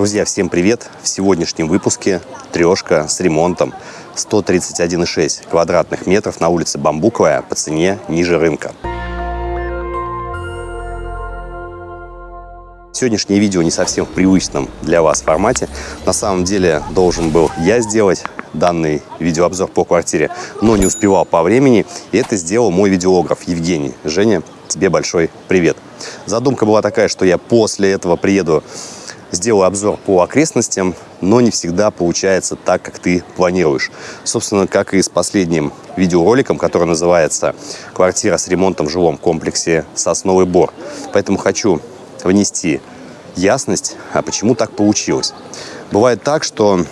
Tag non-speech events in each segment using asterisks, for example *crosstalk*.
Друзья, всем привет! В сегодняшнем выпуске трешка с ремонтом 131,6 квадратных метров на улице Бамбуковая по цене ниже рынка. Сегодняшнее видео не совсем в привычном для вас формате. На самом деле должен был я сделать данный видеообзор по квартире, но не успевал по времени. И это сделал мой видеограф Евгений. Женя, тебе большой привет. Задумка была такая, что я после этого приеду сделаю обзор по окрестностям, но не всегда получается так, как ты планируешь. Собственно, как и с последним видеороликом, который называется «Квартира с ремонтом в жилом комплексе Сосновый Бор». Поэтому хочу внести ясность, а почему так получилось. Бывает так, что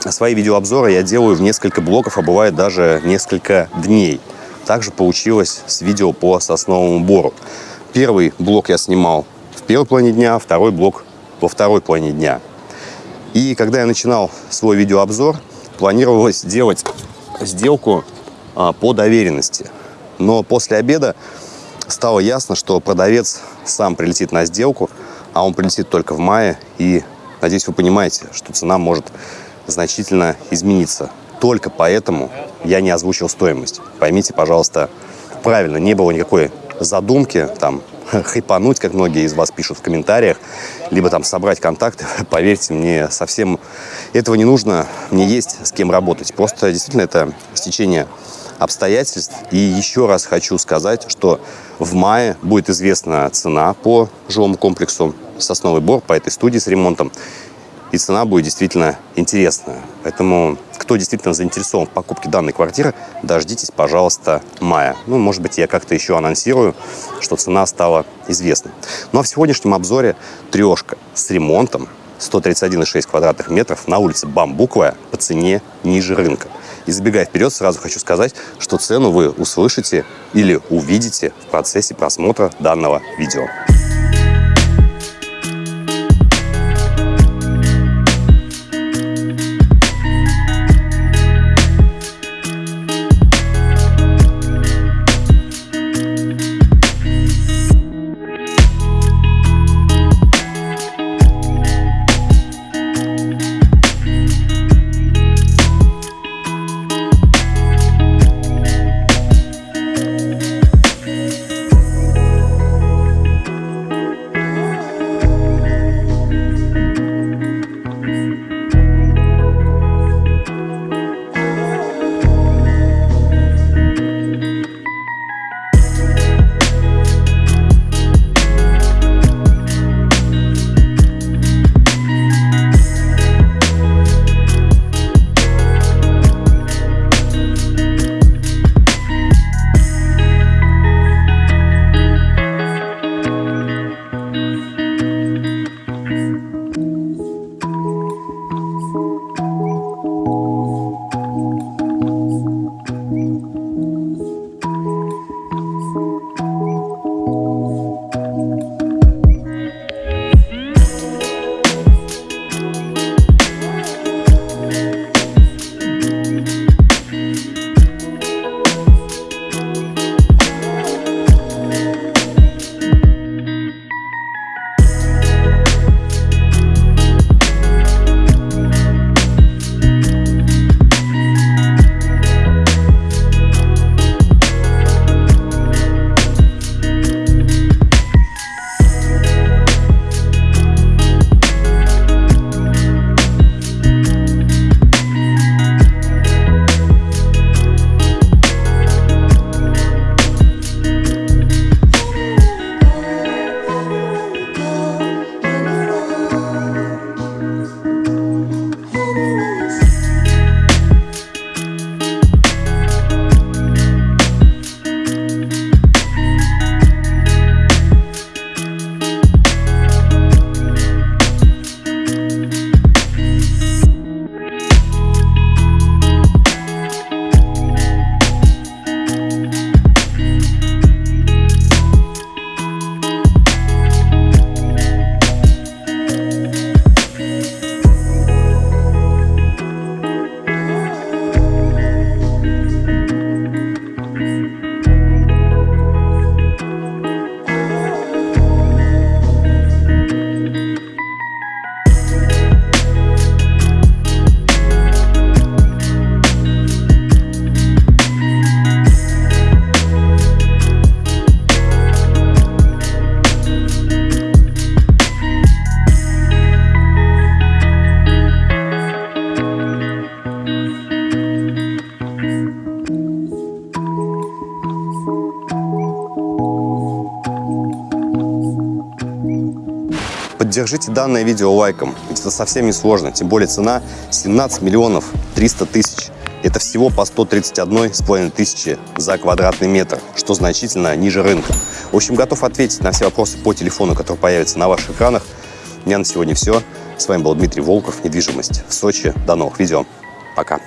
свои видеообзоры я делаю в несколько блоков, а бывает даже несколько дней. Также получилось с видео по Сосновому Бору. Первый блок я снимал в первой половине дня, второй блок во второй половине дня. И когда я начинал свой видеообзор, планировалось сделать сделку а, по доверенности. Но после обеда стало ясно, что продавец сам прилетит на сделку, а он прилетит только в мае. И, надеюсь, вы понимаете, что цена может значительно измениться. Только поэтому я не озвучил стоимость. Поймите, пожалуйста, правильно, не было никакой задумки там *laughs* хайпануть, как многие из вас пишут в комментариях, либо там собрать контакты. *laughs* Поверьте, мне совсем этого не нужно. Мне есть с кем работать. Просто действительно это стечение обстоятельств. И еще раз хочу сказать, что в мае будет известна цена по жилому комплексу «Сосновый бор» по этой студии с ремонтом и цена будет действительно интересная. Поэтому, кто действительно заинтересован в покупке данной квартиры, дождитесь, пожалуйста, мая. Ну, может быть, я как-то еще анонсирую, что цена стала известна. Ну, а в сегодняшнем обзоре трешка с ремонтом 131,6 квадратных метров на улице Бамбуковая по цене ниже рынка. И забегая вперед, сразу хочу сказать, что цену вы услышите или увидите в процессе просмотра данного видео. Поддержите данное видео лайком, ведь это совсем не сложно, тем более цена 17 миллионов 300 тысяч. Это всего по 131,5 тысячи за квадратный метр, что значительно ниже рынка. В общем, готов ответить на все вопросы по телефону, который появится на ваших экранах. У меня на сегодня все. С вами был Дмитрий Волков, недвижимость в Сочи. До новых видео. Пока.